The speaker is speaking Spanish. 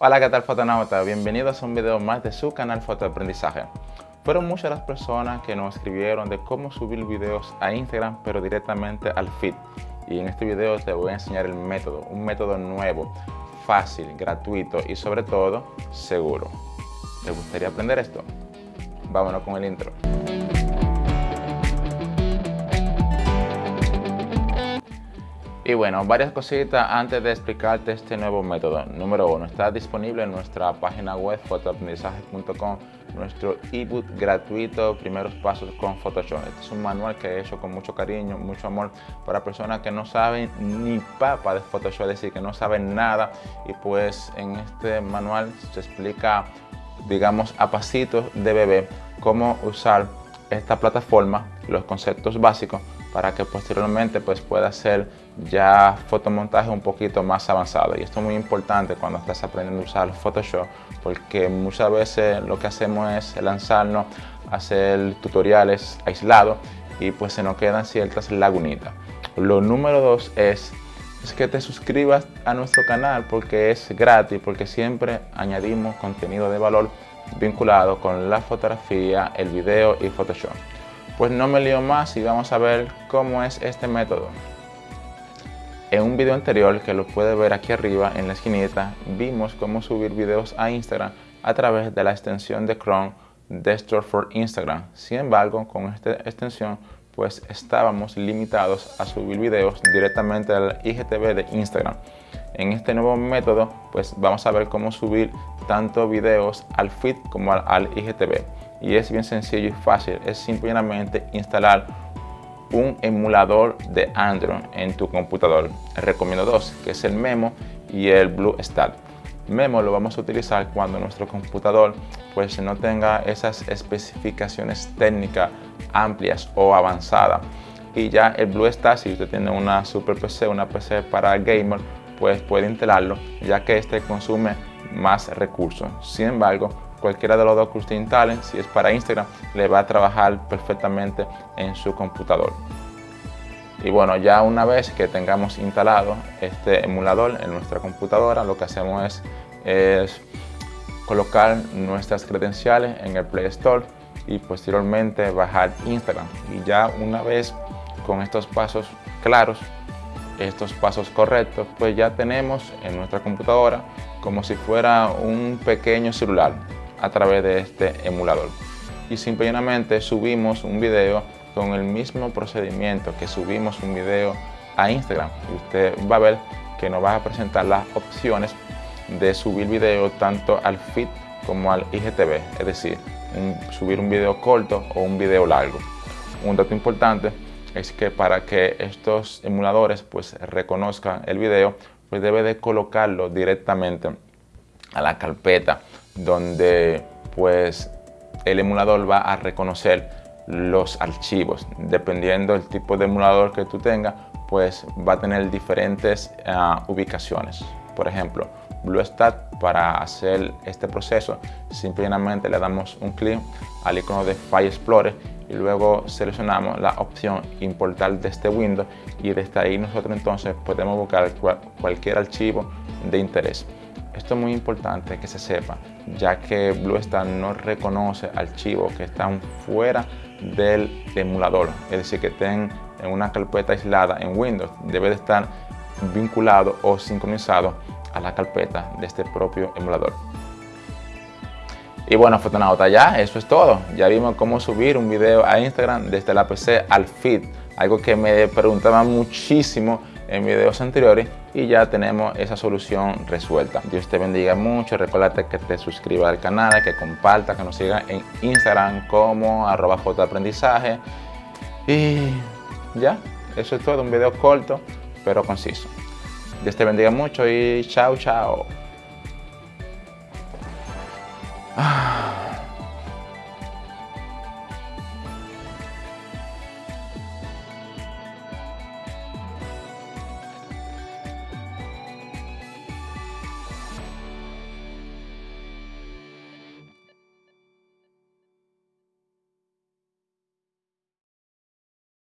Hola, ¿qué tal fotonauta? Bienvenidos a un video más de su canal Fotoaprendizaje. Fueron muchas las personas que nos escribieron de cómo subir videos a Instagram, pero directamente al feed. Y en este video te voy a enseñar el método, un método nuevo, fácil, gratuito y sobre todo, seguro. ¿Te gustaría aprender esto? Vámonos con el intro. Y bueno, varias cositas antes de explicarte este nuevo método. Número uno, está disponible en nuestra página web fotoaprendizaje.com nuestro ebook gratuito Primeros Pasos con Photoshop. Este es un manual que he hecho con mucho cariño, mucho amor para personas que no saben ni papa de Photoshop, es decir, que no saben nada. Y pues en este manual se explica, digamos, a pasitos de bebé cómo usar esta plataforma, los conceptos básicos para que posteriormente pues pueda hacer ya fotomontaje un poquito más avanzado y esto es muy importante cuando estás aprendiendo a usar Photoshop porque muchas veces lo que hacemos es lanzarnos a hacer tutoriales aislados y pues se nos quedan ciertas lagunitas. Lo número dos es, es que te suscribas a nuestro canal porque es gratis, porque siempre añadimos contenido de valor vinculado con la fotografía, el video y Photoshop. Pues no me lío más y vamos a ver cómo es este método. En un video anterior, que lo puede ver aquí arriba en la esquinita, vimos cómo subir videos a Instagram a través de la extensión de Chrome Desktop for Instagram. Sin embargo, con esta extensión, pues estábamos limitados a subir videos directamente al IGTV de Instagram. En este nuevo método, pues vamos a ver cómo subir tanto videos al feed como al IGTV y es bien sencillo y fácil. Es simplemente instalar un emulador de Android en tu computador. Recomiendo dos, que es el Memo y el BlueStat. Memo lo vamos a utilizar cuando nuestro computador pues no tenga esas especificaciones técnicas amplias o avanzadas. Y ya el BlueStat, si usted tiene una super PC, una PC para gamer, pues puede instalarlo, ya que este consume más recursos. Sin embargo, cualquiera de los dos usted instale, si es para Instagram, le va a trabajar perfectamente en su computador. Y bueno, ya una vez que tengamos instalado este emulador en nuestra computadora, lo que hacemos es, es colocar nuestras credenciales en el Play Store y posteriormente bajar Instagram. Y ya una vez con estos pasos claros, estos pasos correctos, pues ya tenemos en nuestra computadora como si fuera un pequeño celular a través de este emulador. Y simplemente subimos un video con el mismo procedimiento que subimos un video a Instagram. Usted va a ver que nos va a presentar las opciones de subir video tanto al feed como al IGTV, es decir, subir un video corto o un video largo. Un dato importante es que para que estos emuladores pues reconozcan el video, pues debe de colocarlo directamente a la carpeta donde pues el emulador va a reconocer los archivos. Dependiendo del tipo de emulador que tú tengas, pues va a tener diferentes ah, ubicaciones. Por ejemplo, BlueStat para hacer este proceso simplemente le damos un clic al icono de File Explorer y luego seleccionamos la opción importar desde este Windows y desde ahí nosotros entonces podemos buscar cualquier archivo de interés. Esto es muy importante que se sepa, ya que BlueStar no reconoce archivos que están fuera del emulador, es decir, que estén en una carpeta aislada en Windows. Debe de estar vinculado o sincronizado a la carpeta de este propio emulador. Y bueno, fotonauta, ya eso es todo. Ya vimos cómo subir un video a Instagram desde la PC al feed. Algo que me preguntaban muchísimo en videos anteriores y ya tenemos esa solución resuelta. Dios te bendiga mucho, recuerda que te suscribas al canal, que comparta, que nos siga en Instagram como arroba y ya, eso es todo, un video corto pero conciso. Dios te bendiga mucho y chao chao. Ah.